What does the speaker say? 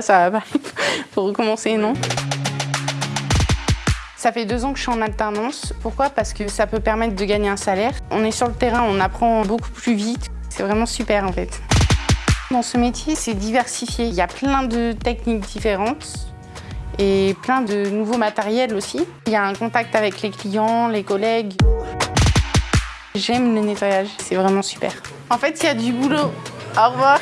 Ça va pas. Faut recommencer, non ça fait deux ans que je suis en alternance. Pourquoi? Parce que ça peut permettre de gagner un salaire. On est sur le terrain, on apprend beaucoup plus vite. C'est vraiment super en fait. Dans ce métier, c'est diversifié. Il y a plein de techniques différentes et plein de nouveaux matériels aussi. Il y a un contact avec les clients, les collègues. J'aime le nettoyage, c'est vraiment super. En fait, il y a du boulot. Au revoir.